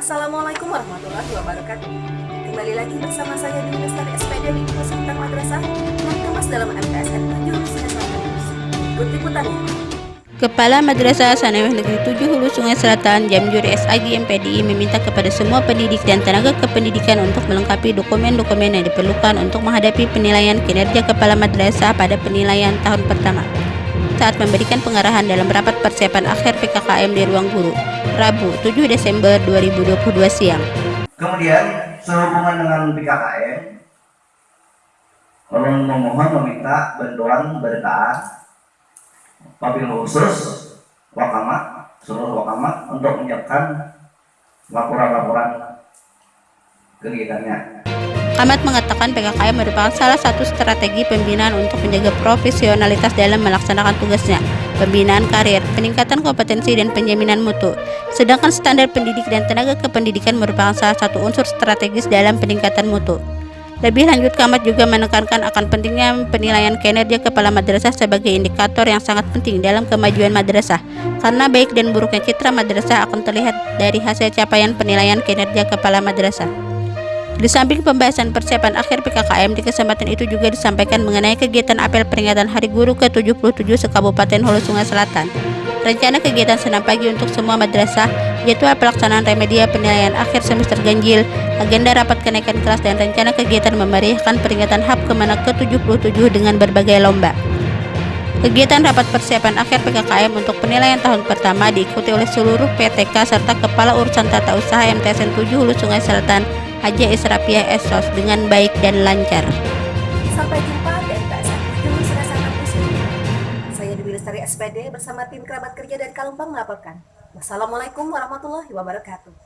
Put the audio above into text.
Assalamualaikum warahmatullahi wabarakatuh. Kembali lagi bersama saya di Lestari SPD di Sekitar Madrasah yang kemas dalam MTSN 7 Hulu Sungai Selatan. Ikut liputannya. Kepala Madrasah Sanawiyah Negeri 7 Hulu Sungai Selatan Jamjur SAG MPDI meminta kepada semua pendidik dan tenaga kependidikan untuk melengkapi dokumen-dokumen yang diperlukan untuk menghadapi penilaian kinerja kepala madrasah pada penilaian tahun pertama saat memberikan pengarahan dalam rapat persiapan akhir PKKM di ruang guru Rabu 7 Desember 2022 siang. Kemudian sehubungan dengan PKKM, memohon meminta bantuan berita wabil khusus Wakama, seluruh Wakama untuk menyiapkan laporan-laporan kegiatannya. Ahmad mengatakan PKKM merupakan salah satu strategi pembinaan untuk menjaga profesionalitas dalam melaksanakan tugasnya, pembinaan karir, peningkatan kompetensi dan penjaminan mutu. Sedangkan standar pendidik dan tenaga kependidikan merupakan salah satu unsur strategis dalam peningkatan mutu. Lebih lanjut, Kamat juga menekankan akan pentingnya penilaian kinerja kepala madrasah sebagai indikator yang sangat penting dalam kemajuan madrasah, karena baik dan buruknya citra madrasah akan terlihat dari hasil capaian penilaian kinerja kepala madrasah. Di samping pembahasan persiapan akhir PKKM, di kesempatan itu juga disampaikan mengenai kegiatan apel peringatan Hari Guru ke-77 sekabupaten Hulu Sungai Selatan. Rencana kegiatan senam pagi untuk semua madrasah, jadwal pelaksanaan remedia penilaian akhir semester ganjil, agenda rapat kenaikan kelas dan rencana kegiatan memeriahkan peringatan HAP Kemenak ke-77 dengan berbagai lomba. Kegiatan rapat persiapan akhir PKKM untuk penilaian tahun pertama diikuti oleh seluruh PTK serta Kepala Urusan Tata Usaha MTSN 7 Hulu Sungai Selatan Haji Israpiah Esos dengan baik dan lancar. Sampai jumpa 7 Hulu Sungai Selatan di sini. Saya Dewi Lestari SPD bersama tim kerabat kerja dari Kalumpang melaporkan. Wassalamualaikum warahmatullahi wabarakatuh.